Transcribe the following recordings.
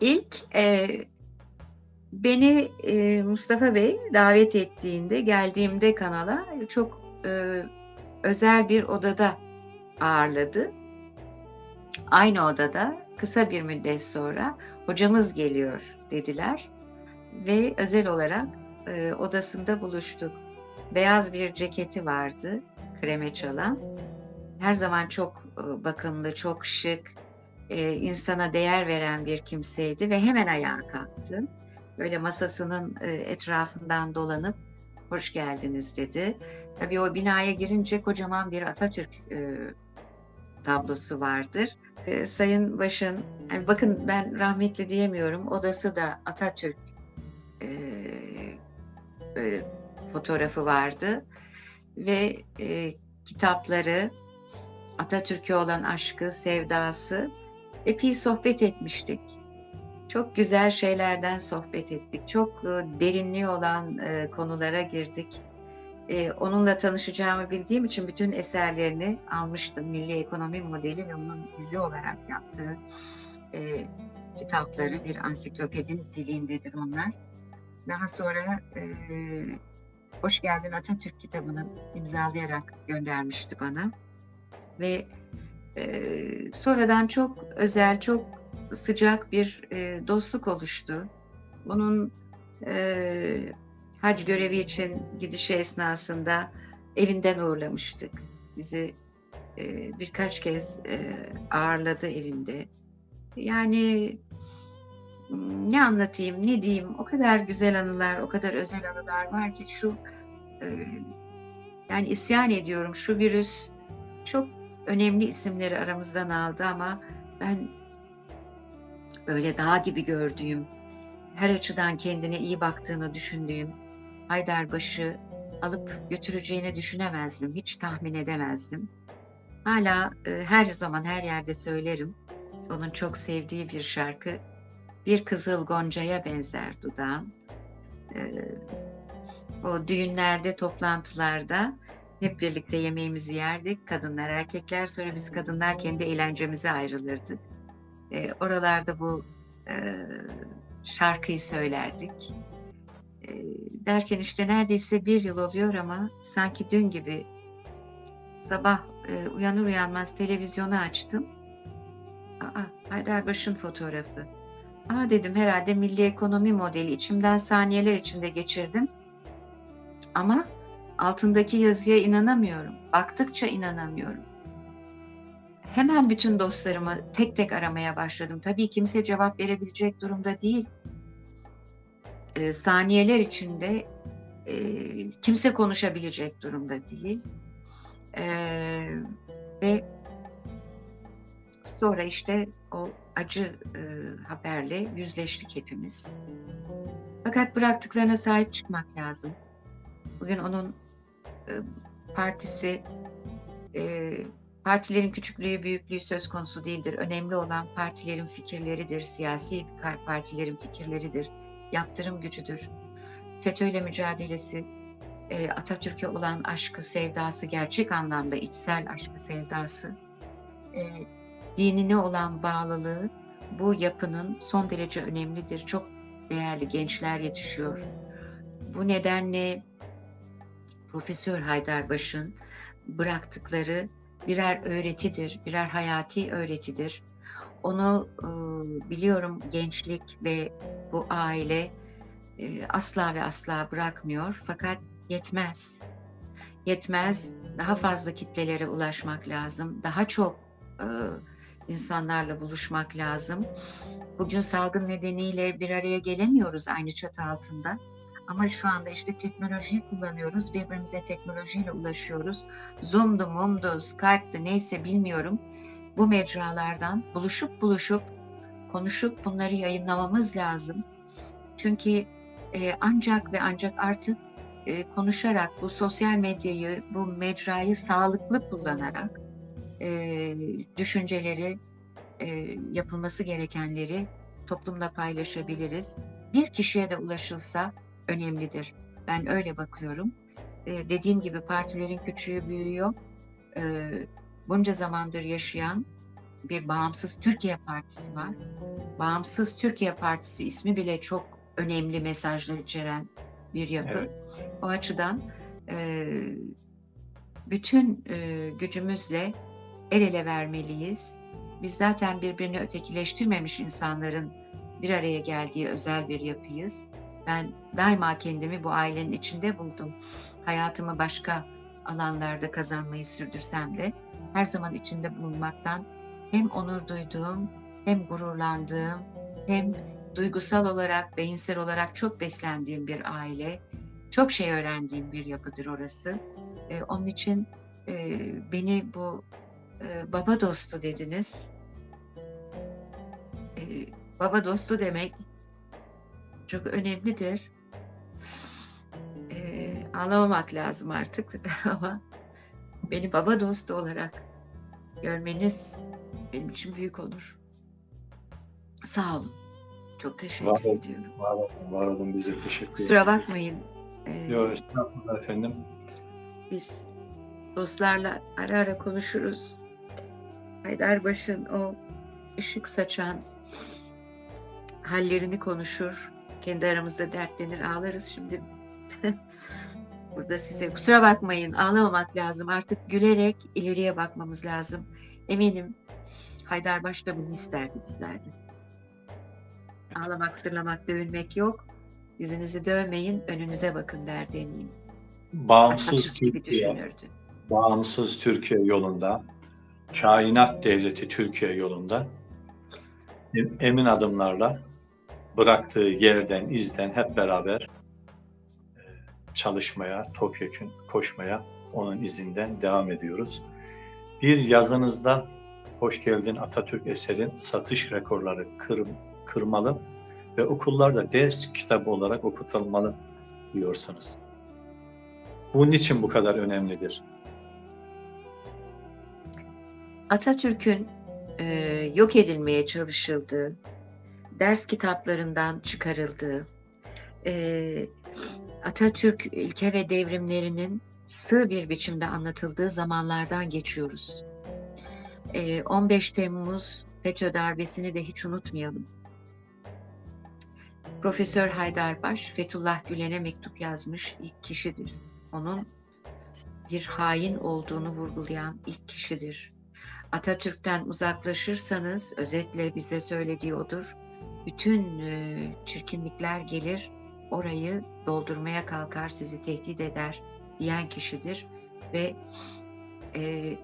İlk, eee, beni, eee, Mustafa Bey davet ettiğinde, geldiğimde kanala çok, eee, özel bir odada ağırladı. Aynı odada kısa bir müddet sonra "Hocamız geliyor." dediler ve özel olarak, eee, odasında buluştuk. Beyaz bir ceketi vardı, kreme çalan. Her zaman çok, ııı, bakımlı, çok şık, eee, insana değer veren bir kimseydi ve hemen ayağa kalktı. Böyle masasının, eee, etrafından dolanıp "Hoş geldiniz." dedi. Tabii o binaya girince kocaman bir Atatürk, eee, tablosu vardır. Eee, Sayın Baş'ın, hani, bakın ben rahmetli diyemiyorum, odası da Atatürk, eee, böyle fotoğrafı vardı ve, eee, kitapları, Atatürk'e olan aşkı, sevdası, epey sohbet etmiştik. Çok güzel şeylerden sohbet ettik. Çok, ııı, derinliği olan, eee, konulara girdik. Eee, onunla tanışacağımı bildiğim için bütün eserlerini almıştım. Milli Ekonomi Modeli ve onun dizi olarak yaptığı, kitapları bir ansiklopedi niteliğindedir onlar. Daha sonra, "Hoş Geldin Atatürk" kitabını imzalayarak göndermişti bana ve, sonradan çok özel, çok sıcak bir, dostluk oluştu. Eee, hac görevi için gidişi esnasında evinden uğurlamıştık. Bizi, birkaç kez, ağırladı evinde. Yani, ne anlatayım, ne diyeyim? O kadar güzel anılar, o kadar özel anılar var ki şu, yani isyan ediyorum, şu virüs çok önemli isimleri aramızdan aldı ama ben böyle dağ gibi gördüğüm, her açıdan kendine iyi baktığını düşündüğüm Haydarbaş'ı alıp götüreceğini düşünemezdim, hiç tahmin edemezdim. Hâlâ, eee, her zaman her yerde söylerim. Onun çok sevdiği bir şarkı, "Bir kızıl goncaya benzer dudağın." Eee, o düğünlerde, toplantılarda hep birlikte yemeğimizi yerdik, kadınlar, erkekler. Sonra biz kadınlar kendi eğlencemize ayrılırdık. Eee, oralarda bu, eee, şarkıyı söylerdik. Eee, derken işte neredeyse 1 yıl oluyor ama sanki dün gibi sabah, eee, uyanır uyanmaz televizyonu açtım. A, a! Haydarbaş'ın fotoğrafı. "A!" dedim, "Herhâlde Milli Ekonomi Modeli." İçimden saniyeler içinde geçirdim. Ama altındaki yazıya inanamıyorum. Baktıkça inanamıyorum. Hemen bütün dostlarımı tek tek aramaya başladım. Tabii kimse cevap verebilecek durumda değil. Eee, saniyeler içinde, eee, kimse konuşabilecek durumda değil. Eee, ve sonra işte o acı, ııı, haberle yüzleştik hepimiz. Fakat bıraktıklarına sahip çıkmak lazım. Bugün onun, partisi, eee, partilerin küçüklüğü, büyüklüğü söz konusu değildir. Önemli olan partilerin fikirleridir, siyasi partilerin fikirleridir, yaptırım gücüdür. FETÖ'yle mücadelesi, eee, Atatürk'e olan aşkı, sevdası, gerçek anlamda içsel aşkı, sevdası, dinine olan bağlılığı bu yapının son derece önemlidir. Çok değerli gençler yetişiyor. Bu nedenle Profesör Haydarbaş'ın bıraktıkları birer öğretidir, birer hayati öğretidir. Onu, ııı, biliyorum gençlik ve bu aile, eee, asla ve asla bırakmıyor fakat yetmez. Yetmez, daha fazla kitlelere ulaşmak lazım. Daha çok, ııı, insanlarla buluşmak lazım. Bugün salgın nedeniyle bir araya gelemiyoruz aynı çatı altında ama şu anda işte teknolojiyi kullanıyoruz. Birbirimize teknolojiyle ulaşıyoruz. Zoom'du, Moom'du, Skype'dı neyse bilmiyorum. Bu mecralardan buluşup buluşup, konuşup bunları yayınlamamız lazım. Çünkü, eee, ancak ve ancak artık, eee, konuşarak, bu sosyal medyayı, bu mecrayı sağlıklı kullanarak, eee, düşünceleri, eee, yapılması gerekenleri toplumla paylaşabiliriz. Bir kişiye de ulaşılsa önemlidir. Ben öyle bakıyorum. Eee, dediğim gibi partilerin küçüğü büyüğü yok. Eee, bunca zamandır yaşayan bir bağımsız Türkiye Partisi var. Bağımsız Türkiye Partisi ismi bile çok önemli mesajlar içeren bir yapı. Evet. O açıdan e, bütün e, gücümüzle el ele vermeliyiz. Biz zaten birbirini ötekileştirmemiş insanların bir araya geldiği özel bir yapıyız. Ben daima kendimi bu ailenin içinde buldum. Hayatımı başka alanlarda kazanmayı sürdürsem de her zaman içinde bulunmaktan hem onur duyduğum, hem gururlandığım, hem duygusal olarak, beyinsel olarak çok beslendiğim bir aile. Çok şey öğrendiğim bir yapıdır orası. Ee, onun için e, beni bu e, baba dostu dediniz. E, baba dostu demek çok önemlidir. E, ağlamamak lazım artık ama beni baba dostu olarak görmeniz benim için büyük onur. Sağ olun. Çok teşekkür Var olun. ediyorum. Var olun, var olun bize teşekkür Kusura bakmayın. E, Yok estağfurullah efendim. biz dostlarla ara ara konuşuruz. Haydarbaş'ın o ışık saçan hallerini konuşur. Kendi aramızda dertlenir, ağlarız. Şimdi burada size kusura bakmayın, ağlamamak lazım. Artık gülerek ileriye bakmamız lazım. Eminim Haydarbaş da bunu isterdi, isterdi. Ağlamak, sırlamak, dövünmek yok. Yüzünüzü dövmeyin, önünüze bakın derdi eminim. Bağımsız Türkiye, bağımsız Türkiye yolunda, kainat devleti Türkiye yolunda em- emin adımlarla bıraktığı yerden, izden hep beraber e, çalışmaya, topyekun koşmaya onun izinden devam ediyoruz. Bir yazınızda Hoş Geldin Atatürk eserin satış rekorları kır, kırmalı ve okullarda ders kitabı olarak okutulmalı diyorsunuz. Bu niçin bu kadar önemlidir? Atatürk'ün e, yok edilmeye çalışıldığı, ders kitaplarından çıkarıldığı, e, Atatürk ilke ve devrimlerinin sığ bir biçimde anlatıldığı zamanlardan geçiyoruz. E, 15 Temmuz FETÖ darbesini de hiç unutmayalım. Profesör Haydarbaş, Fethullah Gülen'e mektup yazmış ilk kişidir. Onun bir hain olduğunu vurgulayan ilk kişidir. Atatürk'ten uzaklaşırsanız özetle bize söylediği odur. Bütün e, çirkinlikler gelir, orayı doldurmaya kalkar, sizi tehdit eder diyen kişidir ve e,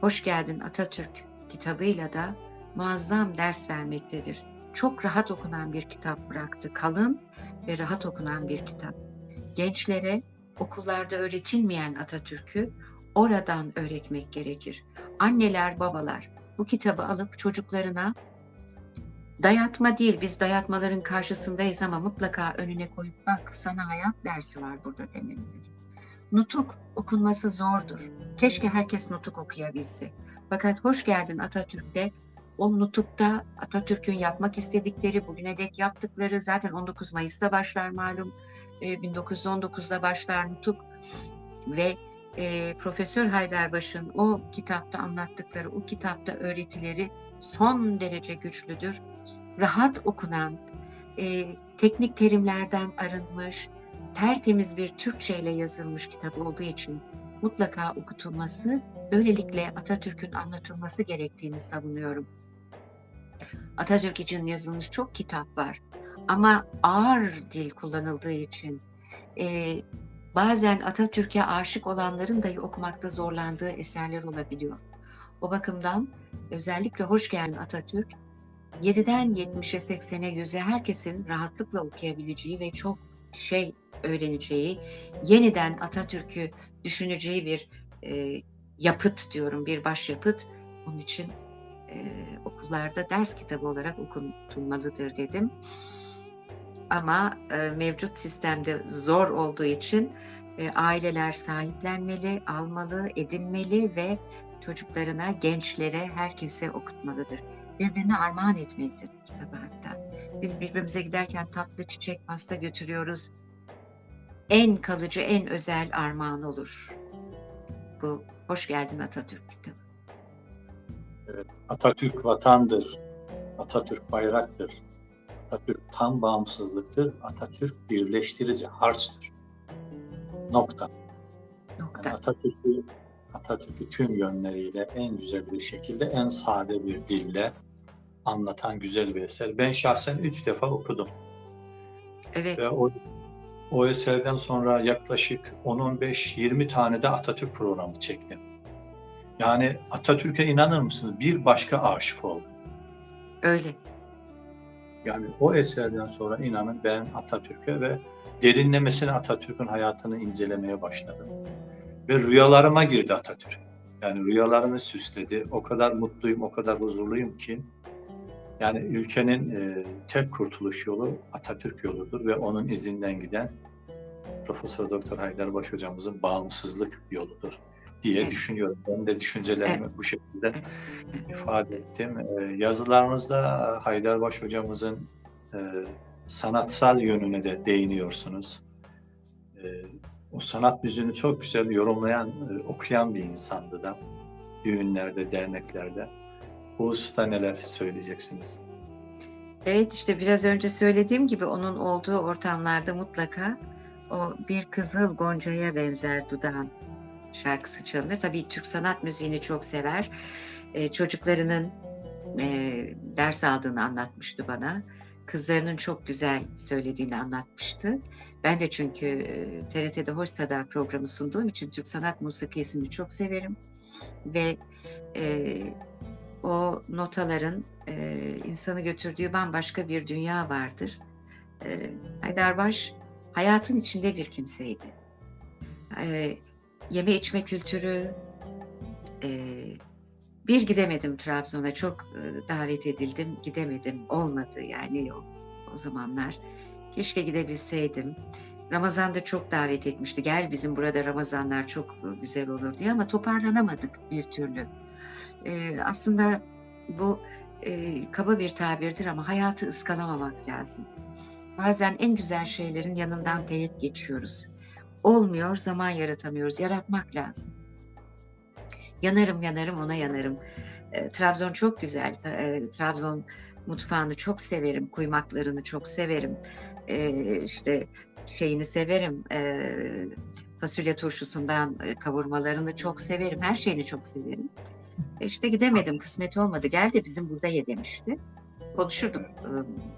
Hoş Geldin Atatürk kitabıyla da muazzam ders vermektedir. Çok rahat okunan bir kitap bıraktı. Kalın ve rahat okunan bir kitap. Gençlere okullarda öğretilmeyen Atatürk'ü oradan öğretmek gerekir. Anneler, babalar bu kitabı alıp çocuklarına dayatma değil, biz dayatmaların karşısındayız ama mutlaka önüne koyup bak sana hayat dersi var burada demelidir. Nutuk okunması zordur. Keşke herkes nutuk okuyabilse. Fakat hoş geldin Atatürk'te o nutukta Atatürk'ün yapmak istedikleri, bugüne dek yaptıkları zaten 19 Mayıs'ta başlar malum. E, 1919'da başlar nutuk ve e, Profesör Haydarbaş'ın o kitapta anlattıkları, o kitapta öğretileri son derece güçlüdür. Rahat okunan, e, teknik terimlerden arınmış, tertemiz bir Türkçe ile yazılmış kitap olduğu için mutlaka okutulması, böylelikle Atatürk'ün anlatılması gerektiğini savunuyorum. Atatürk için yazılmış çok kitap var ama ağır dil kullanıldığı için e, bazen Atatürk'e aşık olanların dahi okumakta zorlandığı eserler olabiliyor. O bakımdan özellikle Hoş Geldin Atatürk 7'den 70'e 80'e 100'e herkesin rahatlıkla okuyabileceği ve çok şey öğreneceği, yeniden Atatürk'ü düşüneceği bir e, yapıt diyorum, bir başyapıt. Onun için e, okullarda ders kitabı olarak okutulmalıdır dedim. Ama e, mevcut sistemde zor olduğu için e, aileler sahiplenmeli, almalı, edinmeli ve çocuklarına, gençlere, herkese okutmalıdır. Birbirine armağan etmelidir kitabı hatta. Biz birbirimize giderken tatlı çiçek, pasta götürüyoruz. En kalıcı, en özel armağan olur. Bu Hoş Geldin Atatürk kitabı. Evet, Atatürk vatandır, Atatürk bayraktır, Atatürk tam bağımsızlıktır, Atatürk birleştirici harçtır. Nokta. Yani Nokta. Atatürk'ü Atatürk'ü tüm yönleriyle en güzel bir şekilde, en sade bir dille anlatan güzel bir eser. Ben şahsen üç defa okudum Evet, ve o, o eserden sonra yaklaşık 10-15-20 tane de Atatürk programı çektim. Yani Atatürk'e inanır mısınız? Bir başka aşık oldum. öyle. Yani o eserden sonra inanın ben Atatürk'e ve derinlemesine Atatürk'ün hayatını incelemeye başladım. Ve rüyalarıma girdi Atatürk. Yani rüyalarımı süsledi. O kadar mutluyum, o kadar huzurluyum ki yani ülkenin e, tek kurtuluş yolu Atatürk yoludur ve onun izinden giden Profesör Doktor Haydarbaş hocamızın bağımsızlık yoludur diye düşünüyorum. Ben de düşüncelerimi bu şekilde ifade ettim. Ee, yazılarınızda Haydarbaş hocamızın e, sanatsal yönüne de değiniyorsunuz. E, o sanat yüzünü çok güzel yorumlayan, e, okuyan bir insandı da düğünlerde, derneklerde. Bu hususta neler söyleyeceksiniz? Evet işte biraz önce söylediğim gibi onun olduğu ortamlarda mutlaka o bir kızıl goncaya benzer dudağın şarkısı çalınır. Tabii Türk sanat müziğini çok sever. Ee, çocuklarının e, ders aldığını anlatmıştı bana. Kızlarının çok güzel söylediğini anlatmıştı. Ben de çünkü e, TRT'de Hoş Sada programı sunduğum için Türk sanat musikisini çok severim. Ve e, o notaların e, insanı götürdüğü bambaşka bir dünya vardır. E, Haydarbaş hayatın içinde bir kimseydi. E, yeme içme kültürü, e, bir gidemedim Trabzon'a çok e, davet edildim, gidemedim, olmadı yani o, o zamanlar. Keşke gidebilseydim. Ramazan'da çok davet etmişti. Gel bizim burada Ramazanlar çok e, güzel olur diye ama toparlanamadık bir türlü. E, aslında bu e, kaba bir tabirdir ama hayatı ıskalamamak lazım. Bazen en güzel şeylerin yanından teğet geçiyoruz. Olmuyor, zaman yaratamıyoruz. Yaratmak lazım. Yanarım yanarım ona yanarım. E, Trabzon çok güzel. E, Trabzon mutfağını çok severim. Kuymaklarını çok severim. E, işte şeyini severim. E, fasulye turşusundan e, kavurmalarını çok severim. Her şeyini çok severim. E, işte gidemedim, kısmet olmadı. Gel de bizim burada ye demişti. Konuşurdum e,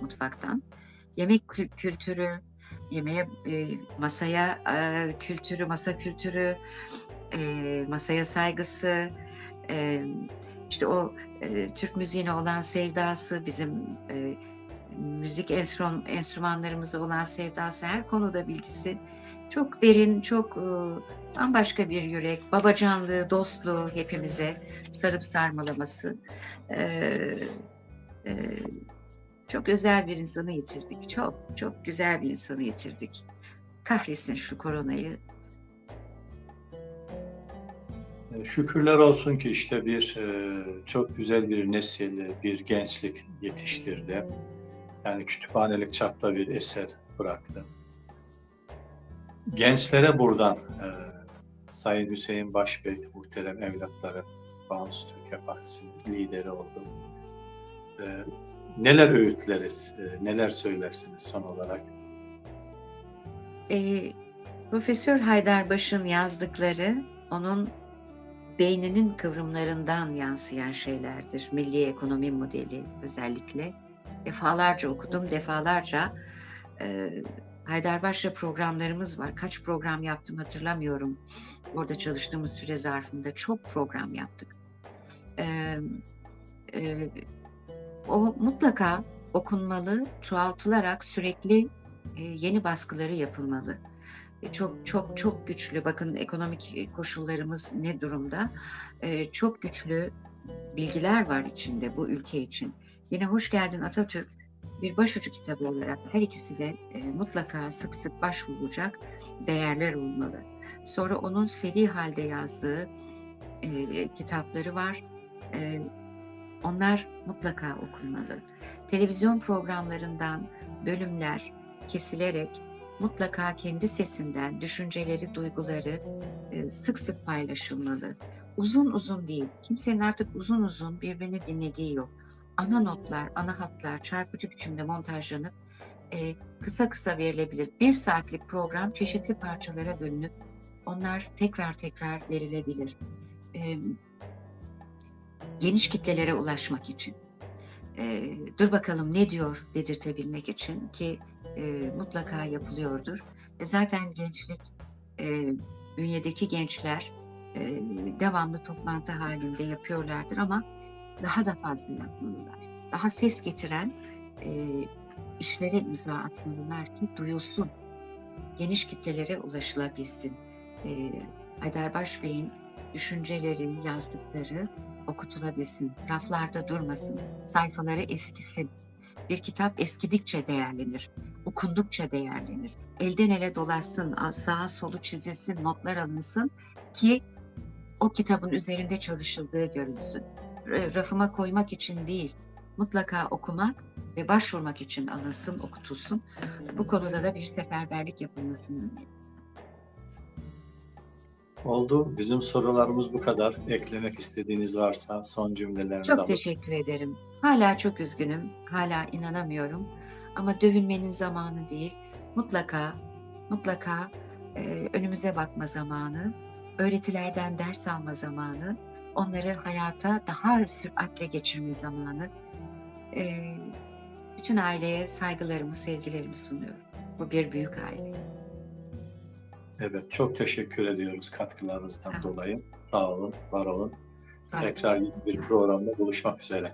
mutfaktan. Yemek kü- kültürü, yemeğe, e, masaya e, kültürü, masa kültürü, e, masaya saygısı, e, işte o e, Türk müziğine olan sevdası, bizim e, müzik enstrüman, enstrümanlarımıza olan sevdası, her konuda bilgisi çok derin, çok e, bambaşka bir yürek, babacanlığı, dostluğu hepimize sarıp sarmalaması. E, e, çok özel bir insanı yitirdik. Çok, çok güzel bir insanı yitirdik. Kahretsin şu koronayı. Şükürler olsun ki işte bir e, çok güzel bir nesil, bir gençlik yetiştirdi. Yani kütüphanelik çapta bir eser bıraktı. Gençlere buradan e, Sayın Hüseyin Başbey, muhterem evlatları, Bağımsız Türkiye Partisi'nin lideri oldu. E, neler öğütleriz, e, neler söylersiniz son olarak? E, Profesör Haydarbaş'ın yazdıkları onun beyninin kıvrımlarından yansıyan şeylerdir. Milli ekonomi modeli özellikle. Defalarca okudum, defalarca e, Haydarbaş'la programlarımız var. Kaç program yaptım hatırlamıyorum. Orada çalıştığımız süre zarfında çok program yaptık. E, e, o mutlaka okunmalı, çoğaltılarak sürekli e, yeni baskıları yapılmalı. E, çok çok çok güçlü. Bakın ekonomik e, koşullarımız ne durumda? E, çok güçlü bilgiler var içinde bu ülke için. Yine Hoş Geldin Atatürk bir başucu kitabı olarak her ikisi de mutlaka sık sık başvurulacak değerler olmalı. Sonra onun seri halde yazdığı kitapları var. Onlar mutlaka okunmalı. Televizyon programlarından bölümler kesilerek mutlaka kendi sesinden düşünceleri, duyguları e, sık sık paylaşılmalı. uzun uzun değil. Kimsenin artık uzun uzun birbirini dinlediği yok. Ana notlar, ana hatlar çarpıcı biçimde montajlanıp e, kısa kısa verilebilir. Bir saatlik program çeşitli parçalara bölünüp onlar tekrar tekrar verilebilir. E, geniş kitlelere ulaşmak için. E, dur bakalım ne diyor dedirtebilmek için ki e, mutlaka yapılıyordur. E, zaten gençlik, e, bünyedeki gençler e, devamlı toplantı halinde yapıyorlardır ama daha da fazla yapmalılar. Daha ses getiren e, işlere imza atmalılar ki duyulsun. Geniş kitlelere ulaşılabilsin. E, Haydarbaş Bey'in düşünceleri, yazdıkları okutulabilsin. Raflarda durmasın. Sayfaları eskisin. Bir kitap eskidikçe değerlenir. Okundukça değerlenir. Elden ele dolaşsın, sağa solu çizilsin, notlar alınsın ki o kitabın üzerinde çalışıldığı görülsün. Rafıma koymak için değil, mutlaka okumak ve başvurmak için alınsın, okutulsun. Bu konuda da bir seferberlik yapılmasını. Oldu. Bizim sorularımız bu kadar. Eklemek istediğiniz varsa son cümlelerinizi Çok alalım. teşekkür ederim. Hala çok üzgünüm, hala inanamıyorum. Ama dövünmenin zamanı değil. Mutlaka, mutlaka e, önümüze bakma zamanı, öğretilerden ders alma zamanı, onları hayata daha süratle geçirme zamanı. E, bütün aileye saygılarımı, sevgilerimi sunuyorum. Bu bir büyük aile. Evet, çok teşekkür ediyoruz katkılarınızdan Sağ dolayı. Sağ olun, var olun. Sağ olun. Tekrar bir programda buluşmak üzere.